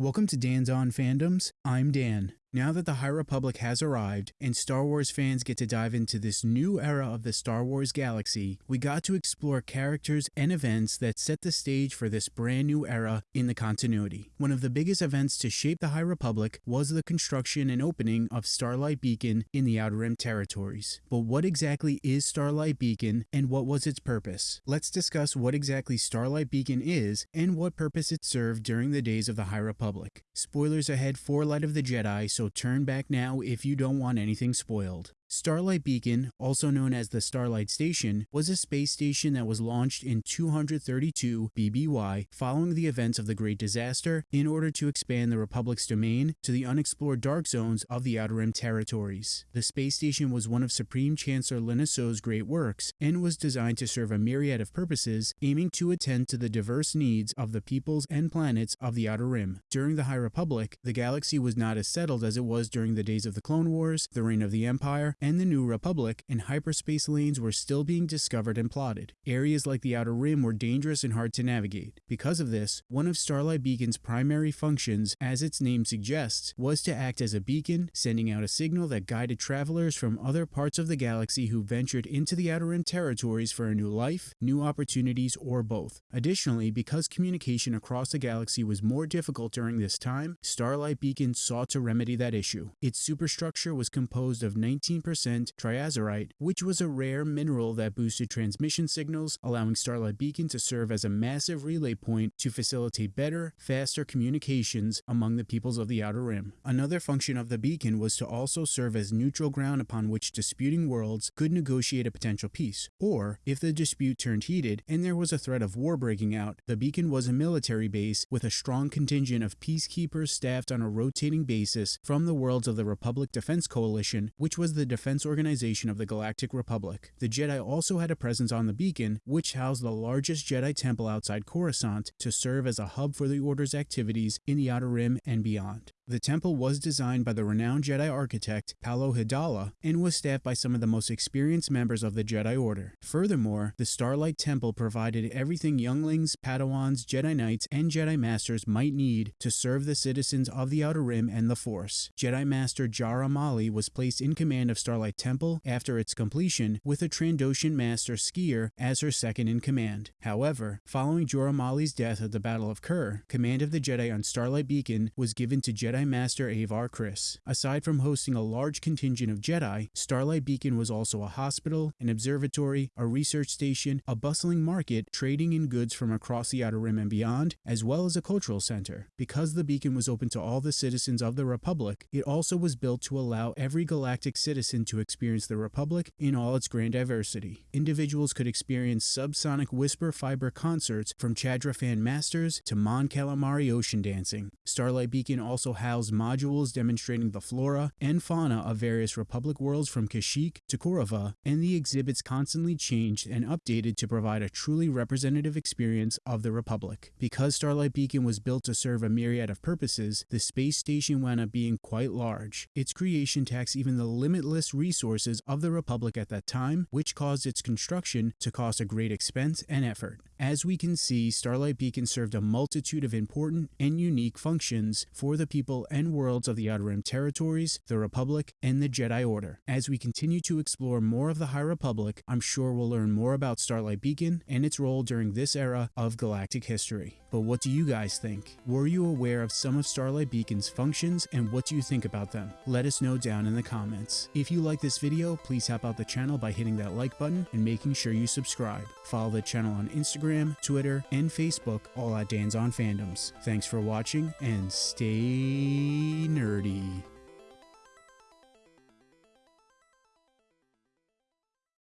Welcome to Dan's On Fandoms. I'm Dan. Now that the High Republic has arrived and Star Wars fans get to dive into this new era of the Star Wars galaxy, we got to explore characters and events that set the stage for this brand new era in the continuity. One of the biggest events to shape the High Republic was the construction and opening of Starlight Beacon in the Outer Rim territories. But what exactly is Starlight Beacon and what was its purpose? Let's discuss what exactly Starlight Beacon is and what purpose it served during the days of the High Republic. Spoilers ahead for Light of the Jedi, so turn back now if you don't want anything spoiled. Starlight Beacon, also known as the Starlight Station, was a space station that was launched in 232 BBY following the events of the Great Disaster in order to expand the Republic's domain to the unexplored dark zones of the Outer Rim territories. The space station was one of Supreme Chancellor Lina Soh's great works and was designed to serve a myriad of purposes, aiming to attend to the diverse needs of the peoples and planets of the Outer Rim. During the High Republic, the galaxy was not as settled as it was during the days of the Clone Wars, the reign of the Empire, and the New Republic, and hyperspace lanes were still being discovered and plotted. Areas like the Outer Rim were dangerous and hard to navigate. Because of this, one of Starlight Beacon's primary functions, as its name suggests, was to act as a beacon, sending out a signal that guided travelers from other parts of the galaxy who ventured into the Outer Rim territories for a new life, new opportunities, or both. Additionally, because communication across the galaxy was more difficult during this time, Starlight Beacon sought to remedy that issue. Its superstructure was composed of 19% triazurite, which was a rare mineral that boosted transmission signals, allowing Starlight Beacon to serve as a massive relay point to facilitate better, faster communications among the peoples of the Outer Rim. Another function of the beacon was to also serve as neutral ground upon which disputing worlds could negotiate a potential peace, or if the dispute turned heated and there was a threat of war breaking out, the beacon was a military base with a strong contingent of peacekeepers staffed on a rotating basis from the worlds of the Republic Defense Coalition, which was the defense organization of the Galactic Republic. The Jedi also had a presence on the beacon, which housed the largest Jedi temple outside Coruscant to serve as a hub for the Order's activities in the Outer Rim and beyond. The temple was designed by the renowned Jedi architect Palo Hidala and was staffed by some of the most experienced members of the Jedi Order. Furthermore, the Starlight Temple provided everything younglings, Padawans, Jedi Knights, and Jedi Masters might need to serve the citizens of the Outer Rim and the Force. Jedi Master Jora Malli was placed in command of Starlight Temple after its completion, with a Trandoshan Master Sskeer as her second in command. However, following Jora Malli's death at the Battle of Kur, command of the Jedi on Starlight Beacon was given to Jedi Jedi Master Avar Kriss. Aside from hosting a large contingent of Jedi, Starlight Beacon was also a hospital, an observatory, a research station, a bustling market trading in goods from across the Outer Rim and beyond, as well as a cultural center. Because the beacon was open to all the citizens of the Republic, it also was built to allow every galactic citizen to experience the Republic in all its grand diversity. Individuals could experience subsonic whisper fiber concerts from Chadrafan Masters to Mon Calamari ocean dancing. Starlight Beacon also had housed modules demonstrating the flora and fauna of various Republic worlds from Kashyyyk to Korova, and the exhibits constantly changed and updated to provide a truly representative experience of the Republic. Because Starlight Beacon was built to serve a myriad of purposes, the space station wound up being quite large. Its creation taxed even the limitless resources of the Republic at that time, which caused its construction to cost a great expense and effort. As we can see, Starlight Beacon served a multitude of important and unique functions for the people and worlds of the Outer Rim territories, the Republic, and the Jedi Order. As we continue to explore more of the High Republic, I'm sure we'll learn more about Starlight Beacon and its role during this era of galactic history. But what do you guys think? Were you aware of some of Starlight Beacon's functions and what do you think about them? Let us know down in the comments. If you like this video, please help out the channel by hitting that like button and making sure you subscribe. Follow the channel on Instagram, Twitter, and Facebook, all at Dan's on Fandoms. Thanks for watching and stay